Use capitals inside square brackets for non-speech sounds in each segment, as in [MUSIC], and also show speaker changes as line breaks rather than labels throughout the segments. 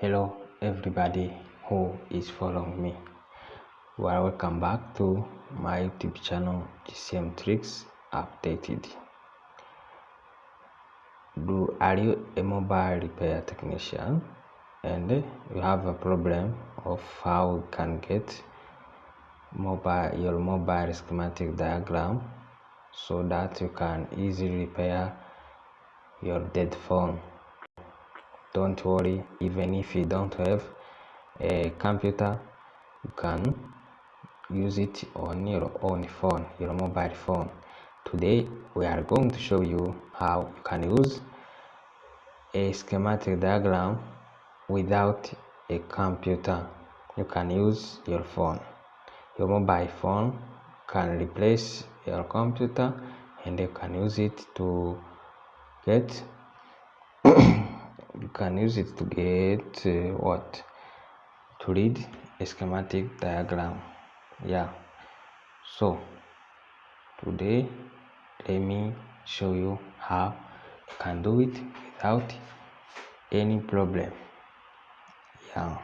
hello everybody who is following me. Well welcome back to my youtube channel gcm tricks updated. Do are you a mobile repair technician? And you have a problem of how you can get mobile your mobile schematic diagram so that you can easily repair your dead phone don't worry even if you don't have a computer you can use it on your own phone your mobile phone. Today we are going to show you how you can use a schematic diagram without a computer. You can use your phone. Your mobile phone can replace your computer and you can use it to get you can use it to get uh, what? To read a schematic diagram. Yeah. So today let me show you how you can do it without any problem. Yeah.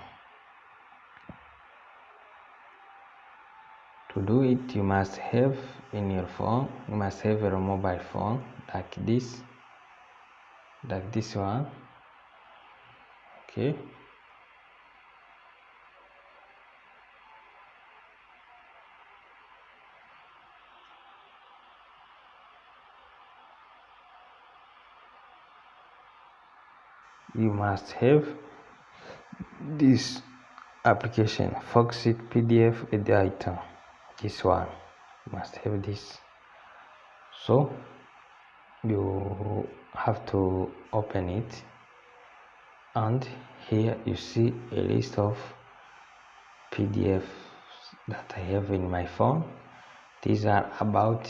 To do it you must have in your phone you must have your mobile phone like this like this one okay you. Must have this application Foxit PDF editor this one. Must have this. So you have to open it and here you see a list of PDFs that I have in my phone. These are about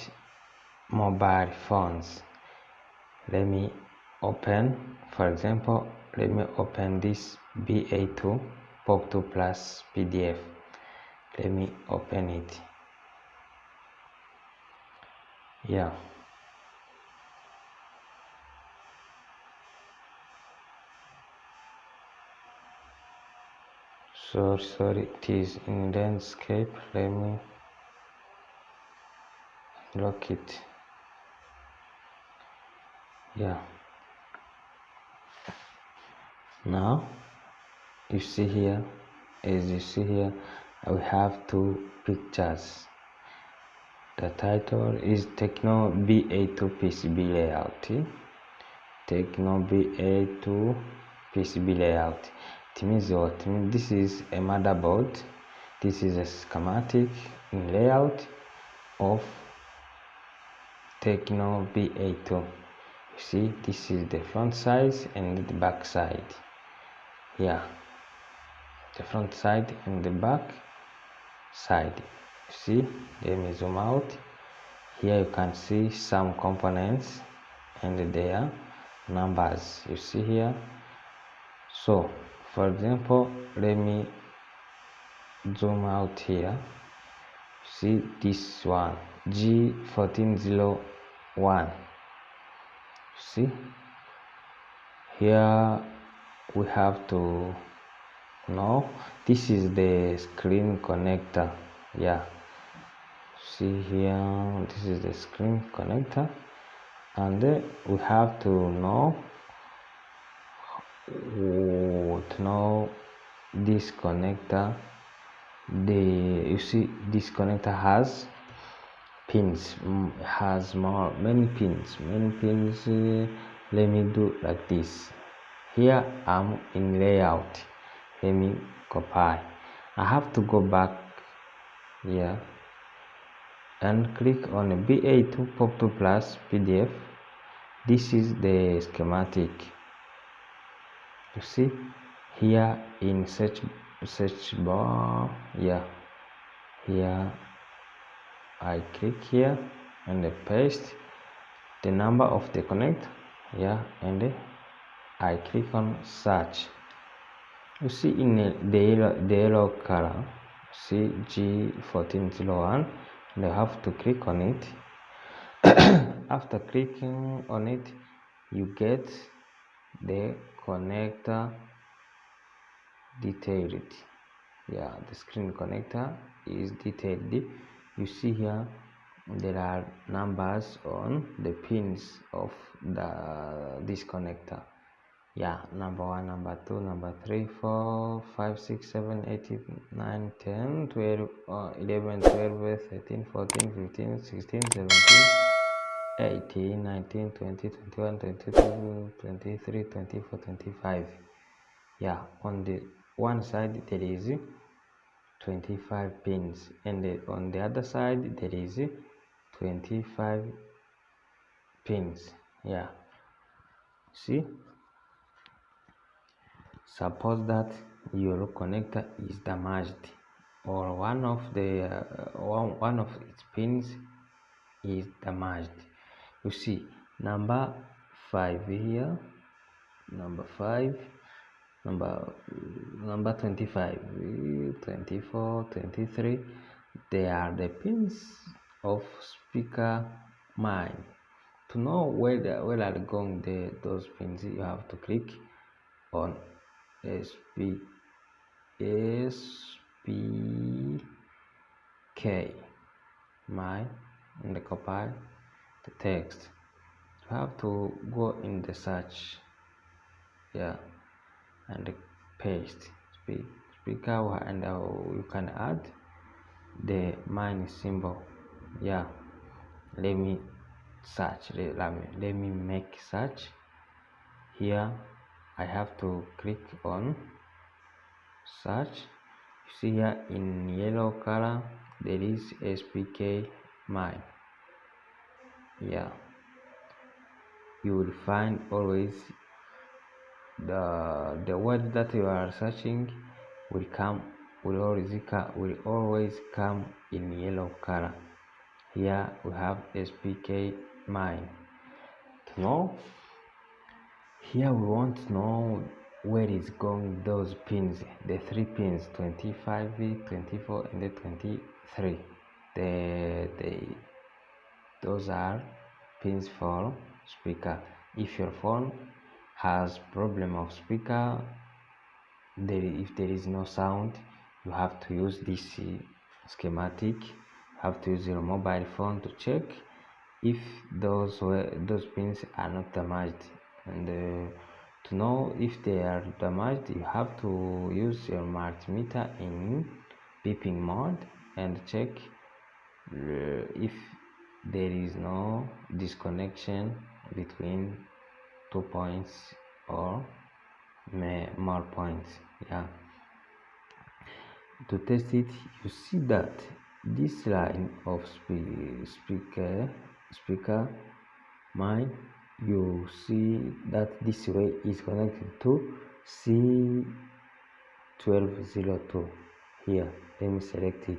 mobile phones. Let me open for example let me open this BA2 POP2 plus PDF let me open it. Yeah so sorry it is in landscape. Let me lock it. Yeah. Now you see here as you see here we have two pictures. The title is Tecno BA2 PCB layout. Tecno BA2 PCB layout means what this is a motherboard. This is a schematic in layout of Tecno BA2 you see this is the front side and the back side. Yeah the front side and the back side. You see let me zoom out. Here you can see some components and their numbers. You see here? So for example let me zoom out here. See this one g1401 see? Here we have to know this is the screen connector yeah. See here this is the screen connector. And we have to know to know this connector the you see this connector has pins. Has more many pins. Many pins uh, let me do like this. Here i'm in layout. Let me copy. I have to go back here and click on ba2 pop2 plus pdf this is the schematic you see here in search search bar yeah. Here i click here and I paste the number of the connect yeah and i click on search. You see in the yellow, the yellow color see g1401 and I have to click on it. [COUGHS] After clicking on it you get the connector detailed. Yeah the screen connector is detailed. You see here there are numbers on the pins of the this connector. Yeah number one number two number three four five six seven eight nine ten twelve uh, 11 12 13 14 15 16 17 18 19 20 21 22 23 24 25 yeah on the one side there is 25 pins and on the other side there is 25 pins. Yeah. See? Suppose that your connector is damaged or one of the uh, one, one of its pins is damaged you see number 5 here number 5 number number 25 24 23 they are the pins of speaker mine. To know where the, where are going the those pins you have to click on sp spk mine and copy the text. You have to go in the search yeah and paste. Speaker and uh, you can add the mine symbol yeah. Let me search let me let me make search. Here i have to click on search. You see here in yellow color there is spk mine yeah. You will find always the the word that you are searching will come will always come will always come in yellow color. Here we have spk mine. To know here we want to know where is going those pins the three pins 25 24 and the 23 the, the those are pins for speaker. If your phone has problem of speaker there if there is no sound you have to use this schematic. You have to use your mobile phone to check if those those pins are not damaged. And uh, to know if they are damaged you have to use your multimeter in beeping mode and check uh, if there is no disconnection between two points or more points yeah. To test it you see that this line of speaker speaker mine you see that this way is connected to C1202 here let me select it.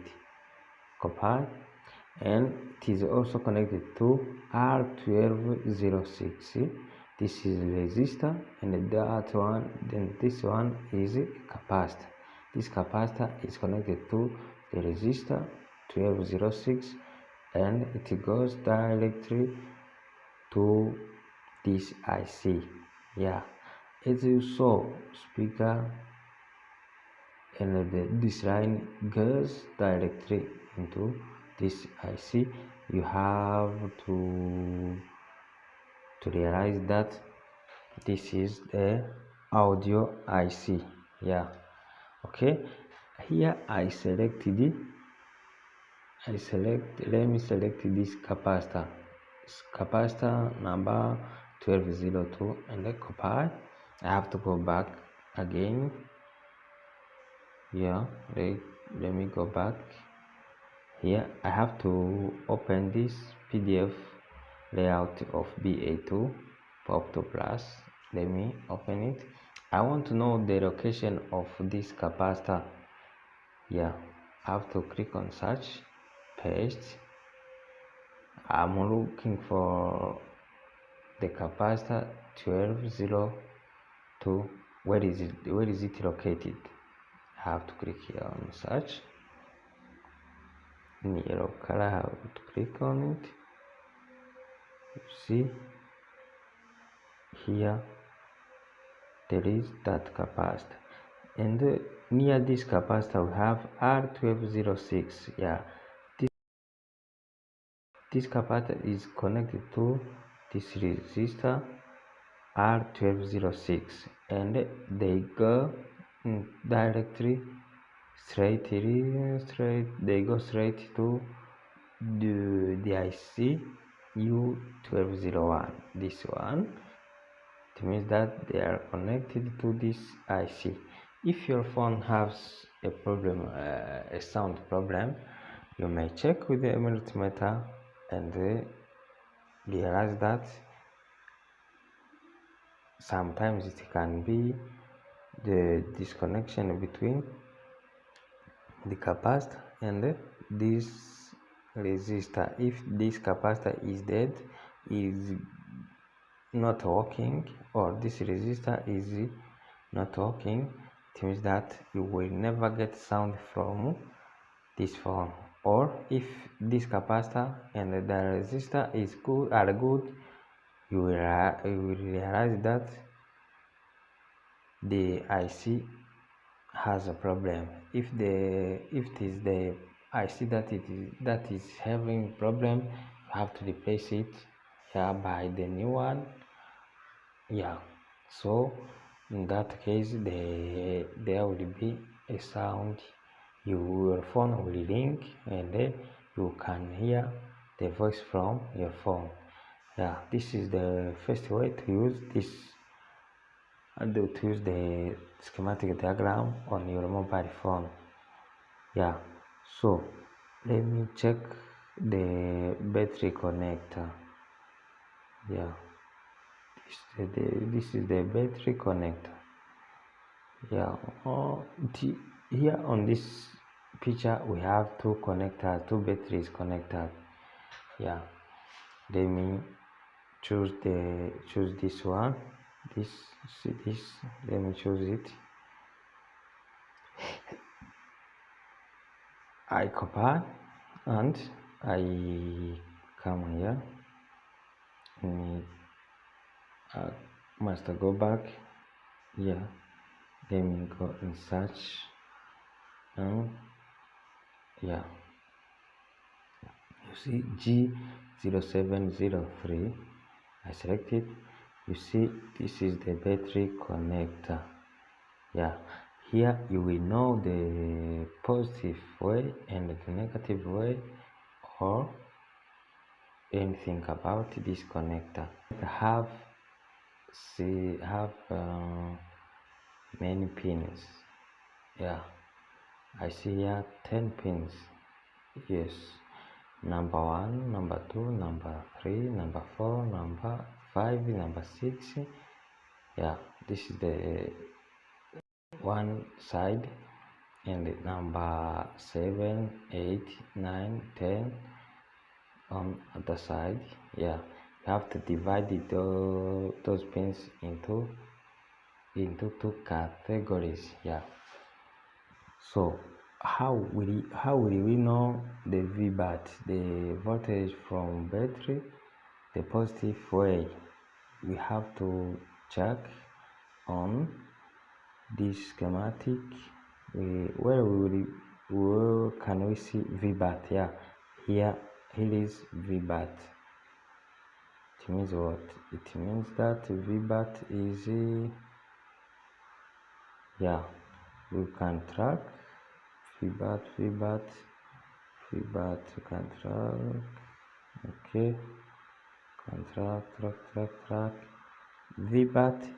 Copy and it is also connected to R1206 this is resistor and that one then this one is capacitor. This capacitor is connected to the resistor 1206 and it goes directly to this IC yeah. As you saw speaker and the, this line goes directly into this IC you have to to realize that this is the audio IC yeah. Okay. Here I selected it I select let me select this capacitor. Capacitor number 1202 and I copy I have to go back again. Yeah let, let me go back here I have to open this PDF layout of BA2 POP2 Plus let me open it. I want to know the location of this capacitor. Yeah I have to click on search paste. I'm looking for the capacitor 1202 where is it where is it located? I have to click here on search yellow color I to click on it you see here there is that capacitor and uh, near this capacitor we have r1206 yeah this, this capacitor is connected to this resistor r1206 and they go directly straight straight they go straight to the, the IC U1201 this one. It means that they are connected to this IC if your phone has a problem uh, a sound problem you may check with the multimeter and uh, realize that sometimes it can be the disconnection between the capacitor and this resistor if this capacitor is dead is not working or this resistor is not working it means that you will never get sound from this phone or if this capacitor and the resistor is good are good you will, you will realize that the IC has a problem. If the if it is the IC that it is that is having problem you have to replace it yeah by the new one. Yeah. So in that case the, there will be a sound. Your phone will ring and then you can hear the voice from your phone. Yeah this is the first way to use this and to use the schematic diagram on your mobile phone. Yeah. So let me check the battery connector. Yeah. This, the, this is the battery connector. Yeah. Oh, the, here on this picture we have two connectors two batteries connected. Yeah. Let me choose the choose this one this see this let me choose it. I copy and I come here. And I uh, must go back here. Let me go and search. And yeah. You see G0703 I select it you see this is the battery connector. Yeah. Here you will know the positive way and the negative way or anything about this connector. Have see have uh, many pins. Yeah. I see here 10 pins. Yes. Number one number two number three number four number five number six. Yeah this is the one side. And number seven eight nine ten on the side. Yeah you have to divide it, uh, those pins into into two categories. Yeah. So how will how will we know the VBAT the voltage from battery the positive way we have to check on this schematic we, where we will where can we see VBAT? Yeah here here is VBAT. It means what? It means that VBAT is uh, yeah we can track VBAT VBAT VBAT you can track okay can track track track track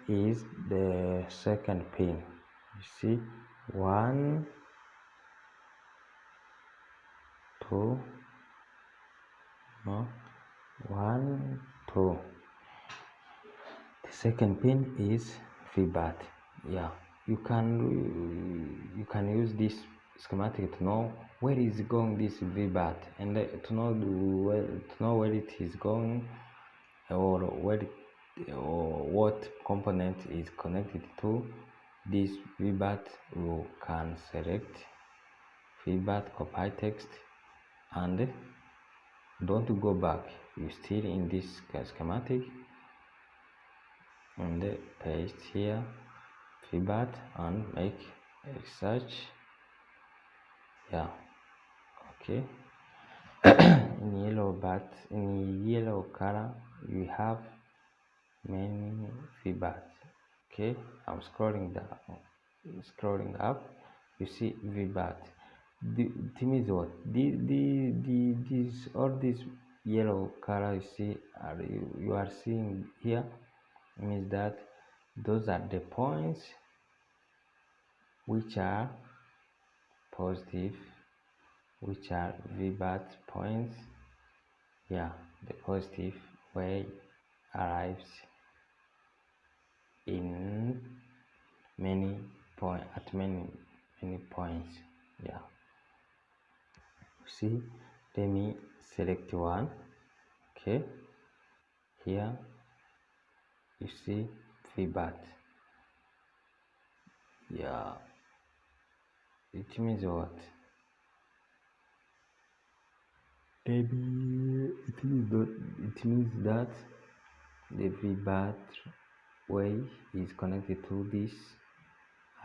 is the second pin. You see? One two no. One two. The second pin is the VBAT yeah. You can you can use this schematic to know where is going this VBAT and uh, to know to know where it is going or where or what component is connected to this VBAT you can select VBAT copy text and don't go back. You still in this schematic and paste here VBAT and make a search yeah okay. [COUGHS] In yellow but in yellow color you have many vbats okay i'm scrolling down scrolling up. You see vbat the thing is what? The the the this all this yellow color you see are you, you are seeing here means that those are the points which are positive which are VBAT points. Yeah the positive way arrives in many point at many many points yeah. See let me select one okay. Here you see VBAT yeah. It means what maybe it means that it means that the way is connected to this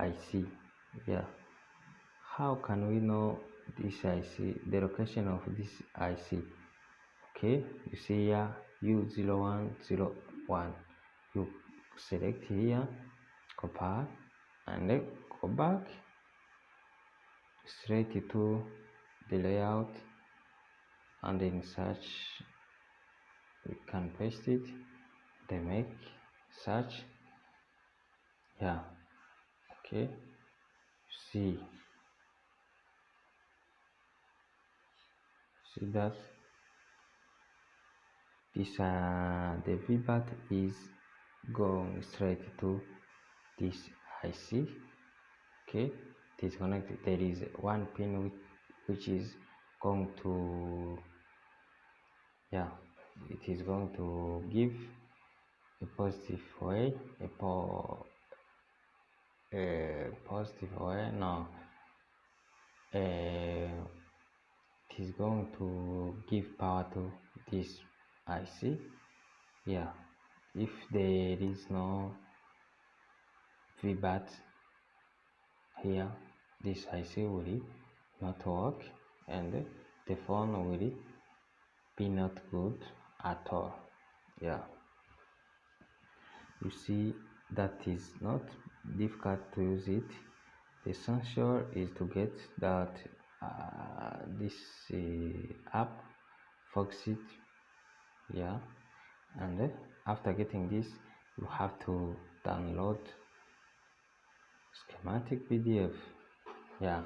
IC yeah. How can we know this IC the location of this IC okay you see here U0101 you select here copy and then go back straight to the layout and in search we can paste it they make search yeah okay see. See that? This uh the vbat is going straight to this ic okay? It is connected there is one pin which, which is going to yeah it is going to give a positive way a, po a positive way now it is going to give power to this IC yeah if there is no VBAT here this IC will not work and the phone will be not good at all. Yeah. You see that is not difficult to use it. The essential is to get that uh, this uh, app Foxit yeah. And after getting this you have to download schematic pdf yeah.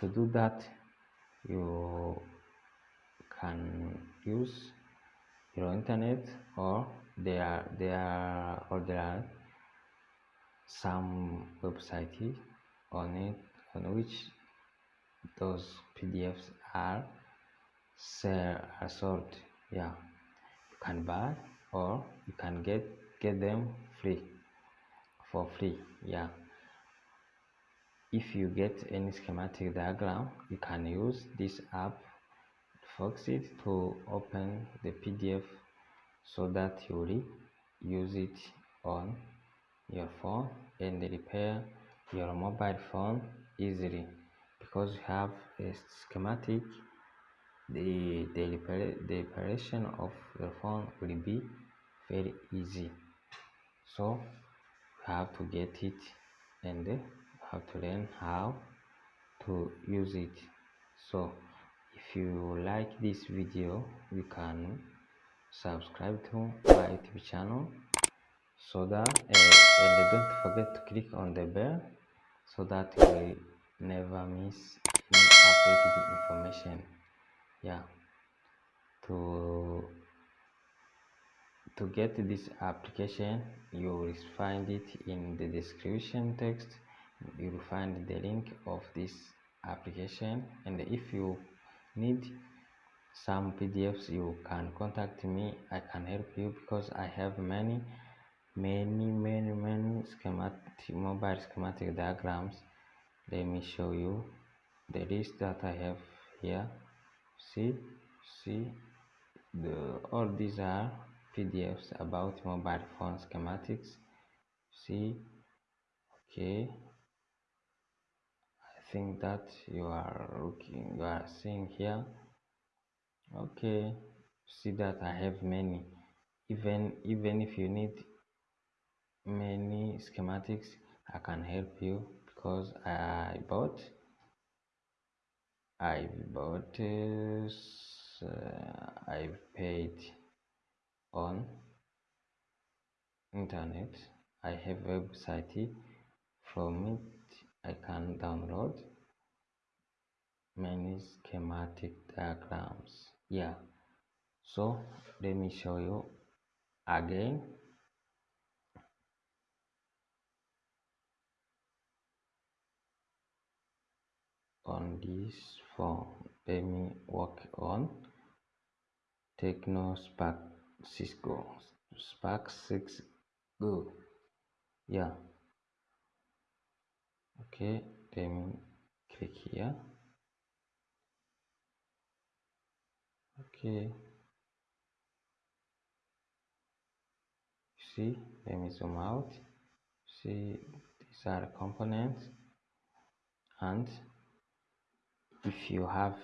To do that you can use your internet or there are there or there are some websites on it on which those pdfs are are sold. Yeah. You can buy or you can get get them free for free. Yeah. If you get any schematic diagram you can use this app Foxit to open the PDF so that you will use it on your phone and repair your mobile phone easily. Because you have a schematic the the, repair, the reparation of your phone will be very easy. So you have to get it and have to learn how to use it. So you like this video you can subscribe to my youtube channel so that uh, and don't forget to click on the bell so that you will never miss any updated information. Yeah. To to get this application you will find it in the description text. You will find the link of this application. And if you need some pdfs you can contact me. I can help you because i have many many many many schematic mobile schematic diagrams. Let me show you the list that i have here. See see the all these are pdfs about mobile phone schematics. See okay thing that you are looking you are seeing here. Okay see that i have many. Even even if you need many schematics i can help you because i bought i bought uh, i've paid on internet. I have website from it i can download many schematic diagrams. Yeah. So let me show you again. On this phone let me work on Tecno Spark 6 Go Spark 6 Go yeah okay let me click here. Okay see let me zoom out. See these are components. And if you have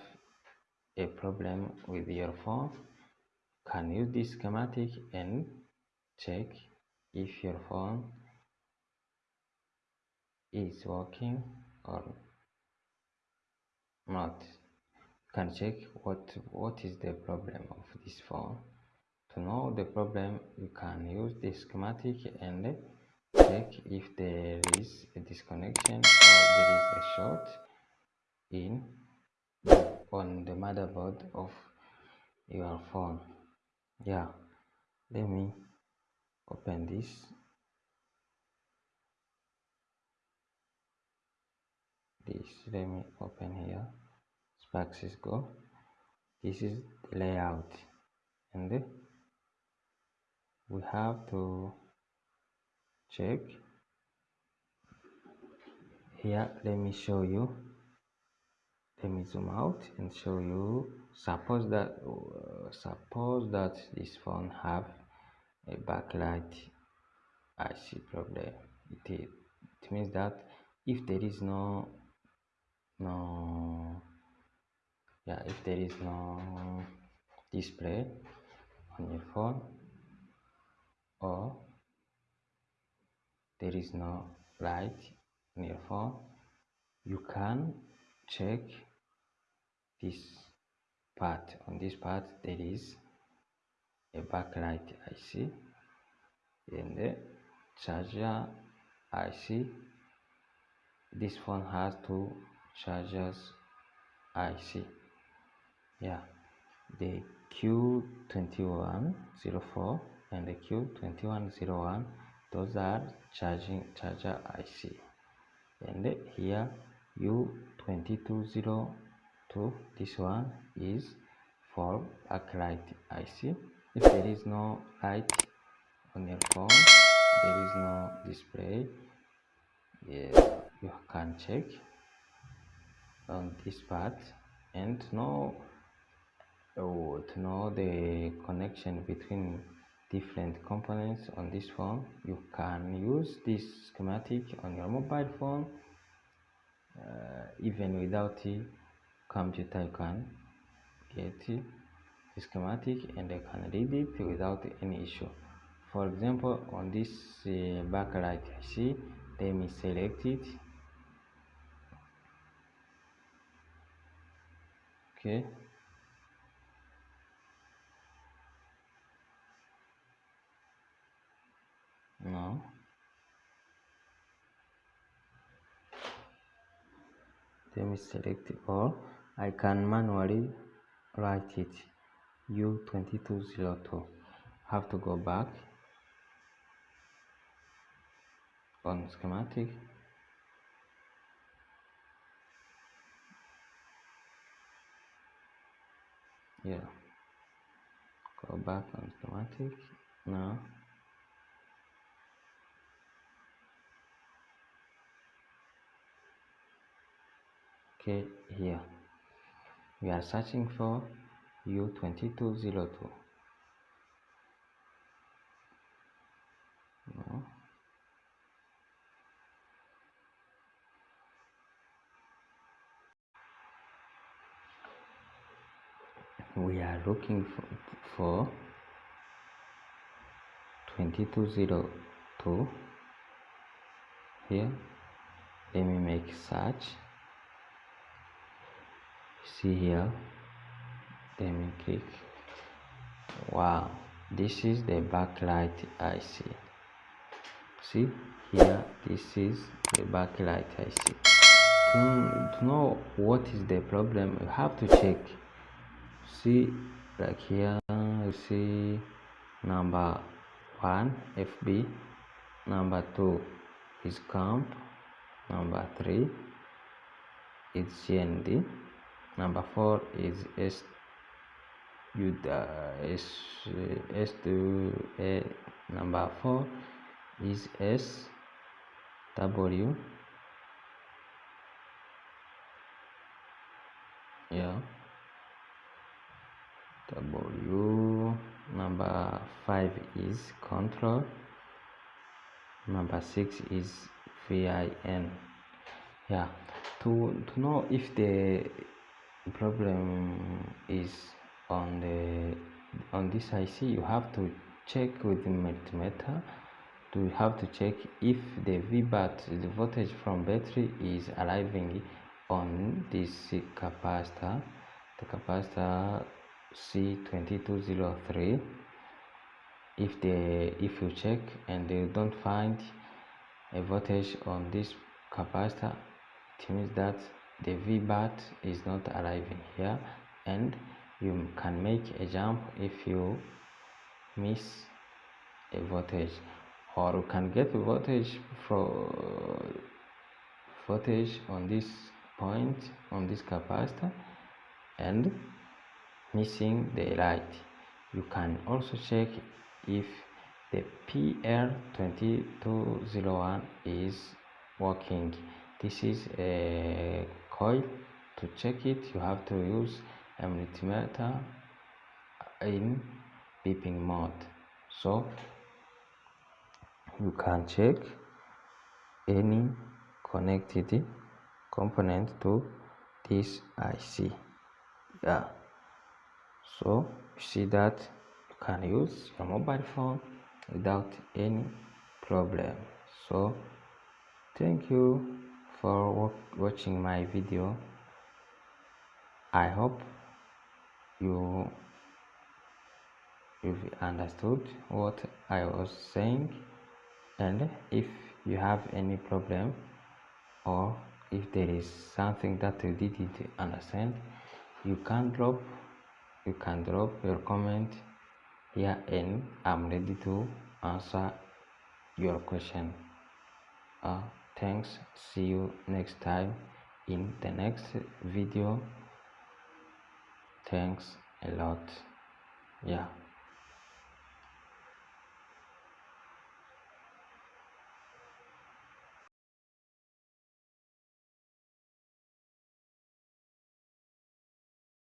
a problem with your phone can use this schematic and check if your phone is working or not? You can check what what is the problem of this phone? To know the problem you can use the schematic and check if there is a disconnection or there is a short in on the motherboard of your phone. Yeah let me open this this let me open here. Spark 6 Go. This is the layout. And we have to check. Here let me show you. Let me zoom out and show you. Suppose that uh, suppose that this phone have a backlight. IC problem. It, it means that if there is no no. Yeah if there is no display on your phone or there is no light on your phone you can check this part. On this part there is a backlight IC and the charger IC this phone has two chargers IC yeah. The Q2104 and the Q2101 those are charging charger IC and here U2202 this one is for backlight IC if there is no light on your phone there is no display yeah, you can check on this part. And know oh, to know the connection between different components on this phone you can use this schematic on your mobile phone uh, even without a computer. You can get the schematic and I can read it without any issue. For example on this uh, backlight see, let me select it okay. Now let me select all. I can manually write it. U2202 have to go back. On schematic yeah. Go back on automatic? Now okay here. We are searching for u2202 no. We are looking for, for 2202 here let me make search. See here let me click. Wow this is the backlight IC. See here this is the backlight IC to, to know what is the problem you have to check see like here you see number one FB number two is comp number three is GND number four is s you the uh, s to A number four is S W. Yeah W number five is control. Number six is VIN yeah. To to know if the problem is on the on this IC you have to check with the multimeter. To have to check if the VBAT the voltage from battery is arriving on this capacitor. The capacitor C2203 if they if you check and they don't find a voltage on this capacitor it means that the VBAT is not arriving here. And you can make a jump if you miss a voltage. Or you can get a voltage for voltage on this point on this capacitor. And missing the light. You can also check if the PL2201 is working. This is a coil. To check it you have to use a multimeter in beeping mode. So you can check any connected component to this IC yeah so you see that you can use your mobile phone without any problem. So thank you for watching my video. I hope you you've understood what i was saying. And if you have any problem or if there is something that you didn't understand you can drop you can drop your comment here and i'm ready to answer your question. Uh, thanks. See you next time in the next video. Thanks a lot. Yeah